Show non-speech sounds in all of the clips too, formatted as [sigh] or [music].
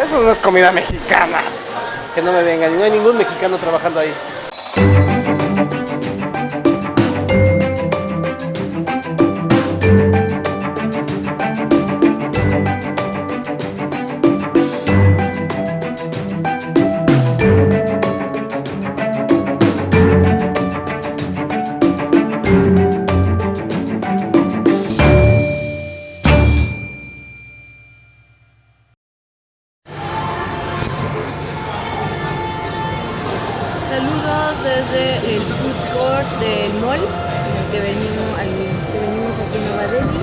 Eso no es comida mexicana. Que no me vengan, no hay ningún mexicano trabajando ahí. Saludos desde el food court del mall que venimos, que venimos aquí en Nueva Delhi.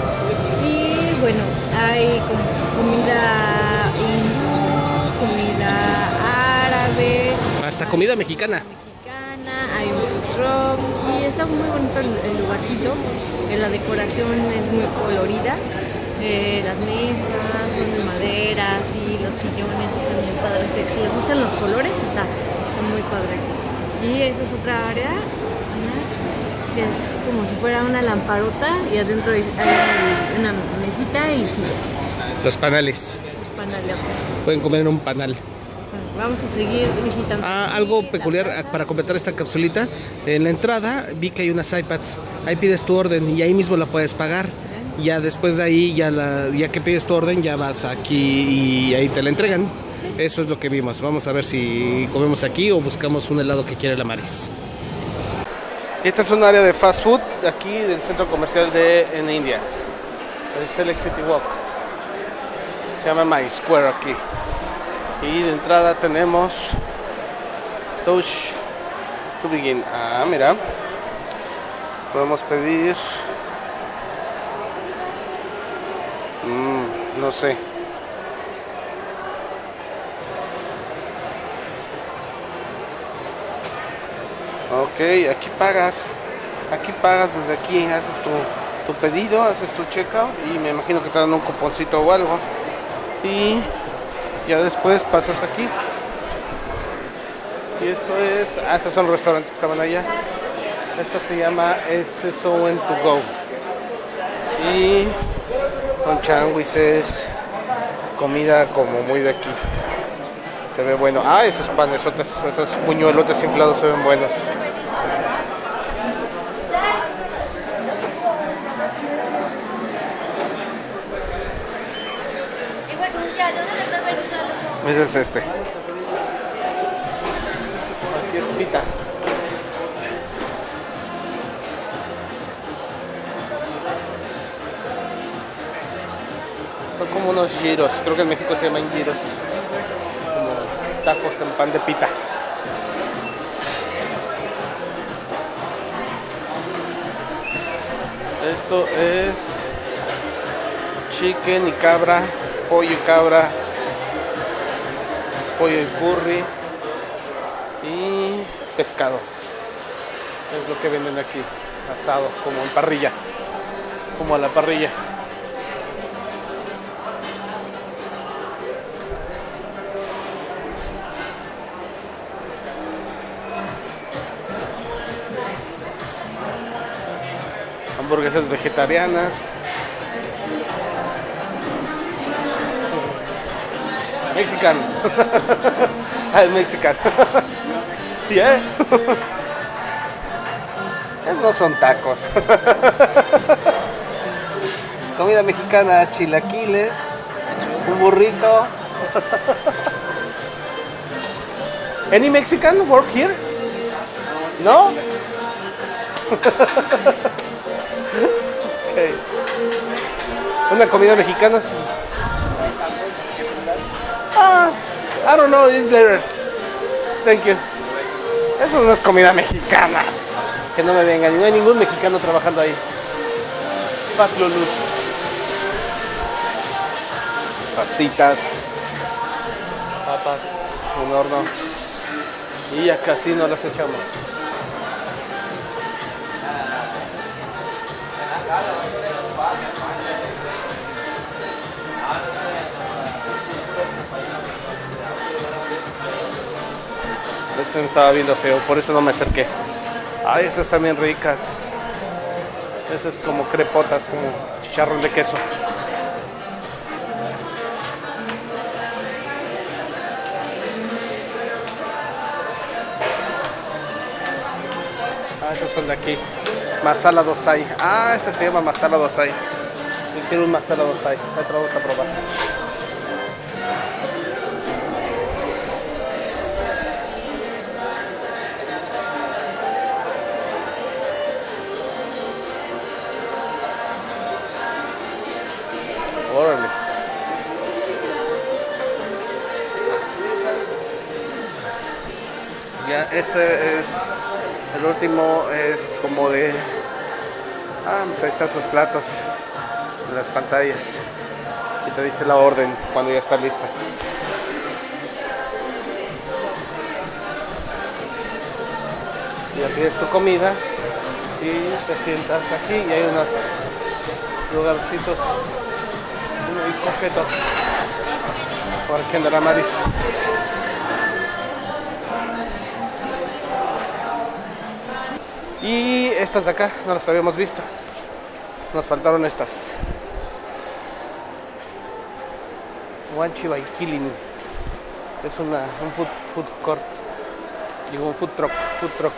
Y bueno, hay com- comida hindú, comida árabe, Hasta comida mexicana. mexicana, hay un food truck y está muy bonito el, lugarcito. La decoración es muy colorida. Eh, las mesas son de madera, sí, los sillones están bien padres. Si les gustan los colores, está, está muy padre. Y esa es otra área que es como si fuera una lamparota y adentro hay una mesita y sillas. Los panales. Los panales. Pueden comer en un panal. Vamos a seguir visitando. Ah, algo peculiar plaza. para completar esta capsulita. En la entrada vi que hay unas iPads. Ahí pides tu orden y ahí mismo la puedes pagar. Ya después de ahí, ya, la, ya que pides tu orden, ya vas aquí y ahí te la entregan. Eso es lo que vimos. Vamos a ver si comemos aquí o buscamos un helado que quiere la Maris. Esta es un área de fast food aquí del centro comercial de en India. El Select City Walk. Se llama My Square aquí. Y de entrada tenemos Touch to begin. Ah, mira. Podemos pedir. No sé. Ok, aquí pagas. Aquí pagas desde aquí. Haces tu, tu pedido, haces tu checkout y me imagino que te dan un cuponcito o algo. Y ya después pasas aquí. Y esto es. Ah, estos son los restaurantes que estaban allá. Esta se llama SSON to go. Y con changuises, comida como muy de aquí. Se ve bueno. Ah, esos panes, esos puñuelotes inflados se ven buenos. Ese es este. Aquí es pita. Como unos giros. Creo que en México se llaman giros. Como tacos en pan de pita. Esto es chicken y cabra, pollo y cabra, pollo y curry y pescado. Es lo que venden aquí, asado, como en parrilla, como a la parrilla. Hamburguesas vegetarianas. Mexican. [laughs] Al Mexican. [laughs] Yeah. Esos no son tacos. [laughs] Comida mexicana, chilaquiles, un burrito. Any Mexican work here? No? Una comida mexicana. Ah, I don't know, it's there. Thank you. Eso no es comida mexicana. Que no me vengan, no hay ningún mexicano trabajando ahí. Pat. Pastitas. Papas. Un horno. Y ya casi no las echamos. se me estaba viendo feo, por eso no me acerqué. Ay, esas también ricas. Esas como crepotas, como chicharrón de queso. Ah, esos son de aquí. Masala dosai. Ah, ese se llama masala dosai. Yo quiero un masala dosai. Ahora vamos a probar. Este es el último, es como de. Ah, pues ahí están sus platos en las pantallas. Y te dice la orden cuando ya está lista. Ya pides tu comida y te sientas aquí y hay unos lugarcitos muy coquetos. Por aquí andará Maris. Y estas de acá no las habíamos visto. Nos faltaron estas. Wanchi by Killing. Es una, un food, food court. Digo, un food truck. Food truck.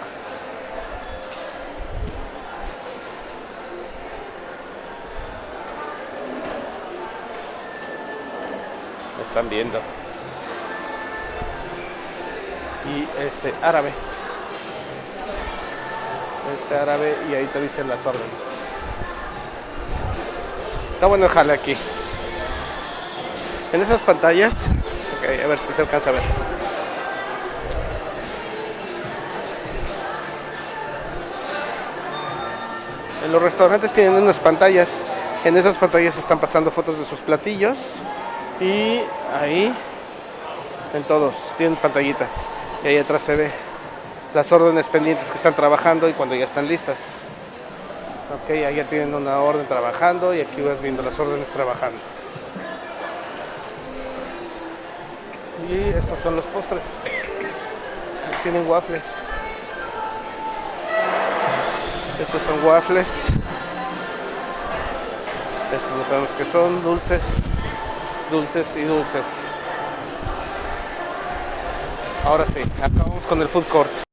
Me están viendo. Y este árabe este árabe y ahí te dicen las órdenes. Está bueno el aquí. En esas pantallas, ok, a ver si se alcanza a ver. En los restaurantes tienen unas pantallas. En esas pantallas están pasando fotos de sus platillos. Y ahí, en todos, tienen pantallitas. Y ahí atrás se ve las órdenes pendientes que están trabajando y cuando ya están listas. Ok, ahí ya tienen una orden trabajando y aquí vas viendo las órdenes trabajando. Y estos son los postres. Tienen waffles. Estos son waffles. Estos no sabemos que son dulces. Dulces y dulces. Ahora sí, acabamos con el food court.